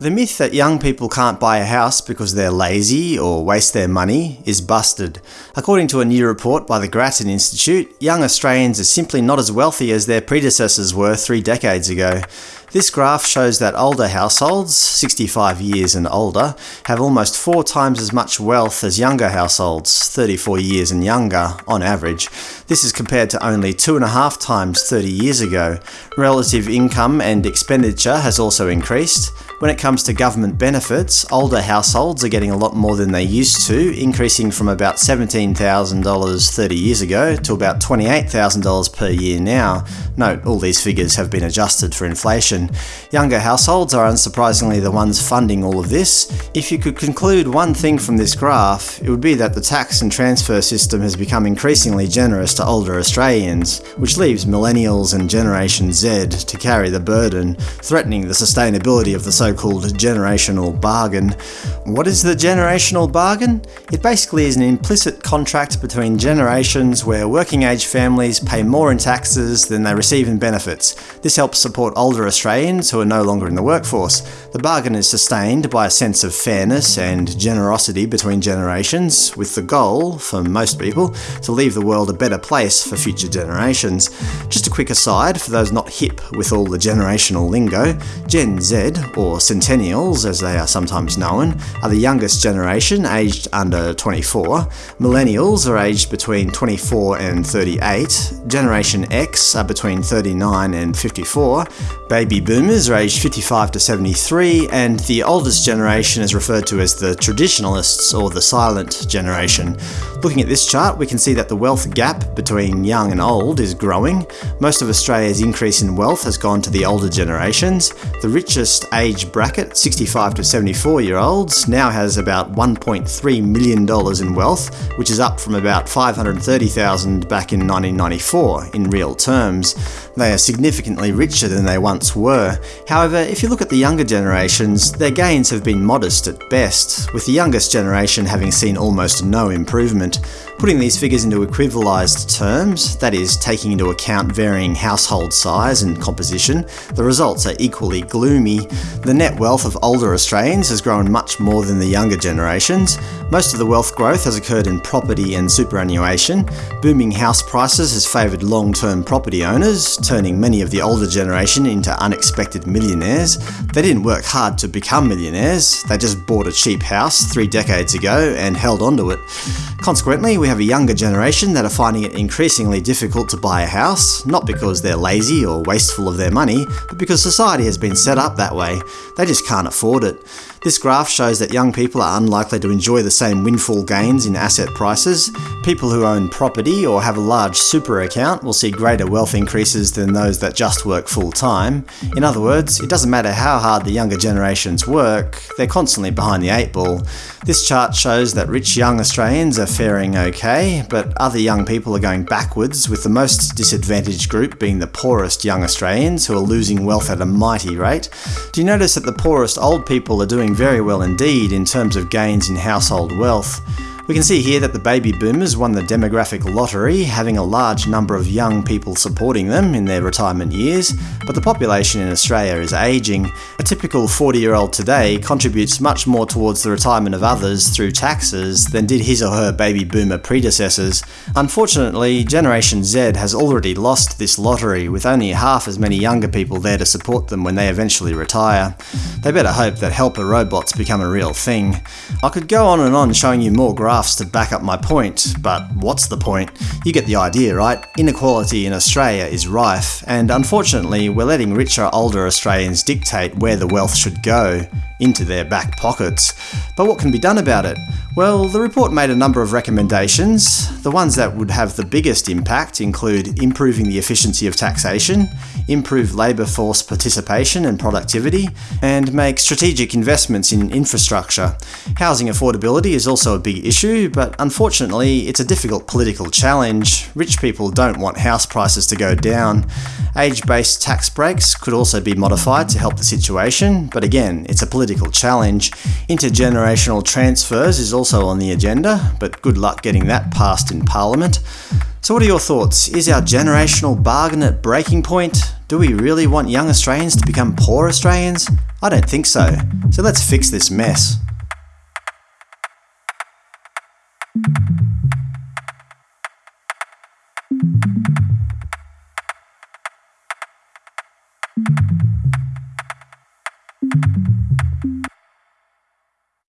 The myth that young people can't buy a house because they're lazy or waste their money is busted. According to a new report by the Grattan Institute, young Australians are simply not as wealthy as their predecessors were three decades ago. This graph shows that older households, 65 years and older, have almost four times as much wealth as younger households, 34 years and younger, on average. This is compared to only two and a half times 30 years ago. Relative income and expenditure has also increased. When it comes to government benefits, older households are getting a lot more than they used to, increasing from about $17,000 30 years ago to about $28,000 per year now. Note, all these figures have been adjusted for inflation. Younger households are unsurprisingly the ones funding all of this. If you could conclude one thing from this graph, it would be that the tax and transfer system has become increasingly generous to older Australians, which leaves millennials and Generation Z to carry the burden, threatening the sustainability of the so so-called generational bargain. What is the generational bargain? It basically is an implicit contract between generations where working age families pay more in taxes than they receive in benefits. This helps support older Australians who are no longer in the workforce. The bargain is sustained by a sense of fairness and generosity between generations, with the goal, for most people, to leave the world a better place for future generations. Just a quick aside for those not hip with all the generational lingo, Gen Z, or Centennials, as they are sometimes known, are the youngest generation, aged under 24. Millennials are aged between 24 and 38. Generation X are between 39 and 54. Baby Boomers are aged 55 to 73, and the oldest generation is referred to as the Traditionalists or the Silent Generation. Looking at this chart, we can see that the wealth gap between young and old is growing. Most of Australia's increase in wealth has gone to the older generations. The richest age bracket, 65 to 74 year olds, now has about $1.3 million in wealth, which is up from about 530,000 back in 1994 in real terms. They are significantly richer than they once were. However, if you look at the younger generations, their gains have been modest at best, with the youngest generation having seen almost no improvement. Putting these figures into equivalized terms, that is, taking into account varying household size and composition, the results are equally gloomy. The net wealth of older Australians has grown much more than the younger generations. Most of the wealth growth has occurred in property and superannuation. Booming house prices has favoured long-term property owners, turning many of the older generation into unexpected millionaires. They didn't work hard to become millionaires, they just bought a cheap house three decades ago and held onto it. Consequently, we have a younger generation that are finding it increasingly difficult to buy a house, not because they're lazy or wasteful of their money, but because society has been set up that way. They just can't afford it. This graph shows that young people are unlikely to enjoy the same windfall gains in asset prices. People who own property or have a large super account will see greater wealth increases than those that just work full-time. In other words, it doesn't matter how hard the younger generations work, they're constantly behind the eight ball. This chart shows that rich young Australians are faring okay, but other young people are going backwards, with the most disadvantaged group being the poorest young Australians, who are losing wealth at a mighty rate. Do you notice that the poorest old people are doing very well indeed in terms of gains in household wealth. We can see here that the baby boomers won the demographic lottery, having a large number of young people supporting them in their retirement years, but the population in Australia is ageing. A typical 40-year-old today contributes much more towards the retirement of others through taxes than did his or her baby boomer predecessors. Unfortunately, Generation Z has already lost this lottery, with only half as many younger people there to support them when they eventually retire. They better hope that helper robots become a real thing. I could go on and on showing you more graphs graphs to back up my point, but what's the point? You get the idea, right? Inequality in Australia is rife, and unfortunately we're letting richer older Australians dictate where the wealth should go into their back pockets. But what can be done about it? Well, the report made a number of recommendations. The ones that would have the biggest impact include improving the efficiency of taxation, improve labour force participation and productivity, and make strategic investments in infrastructure. Housing affordability is also a big issue, but unfortunately it's a difficult political challenge. Rich people don't want house prices to go down. Age-based tax breaks could also be modified to help the situation, but again, it's a political challenge. Intergenerational transfers is also on the agenda, but good luck getting that passed in Parliament. So what are your thoughts? Is our generational bargain at breaking point? Do we really want young Australians to become poor Australians? I don't think so, so let's fix this mess.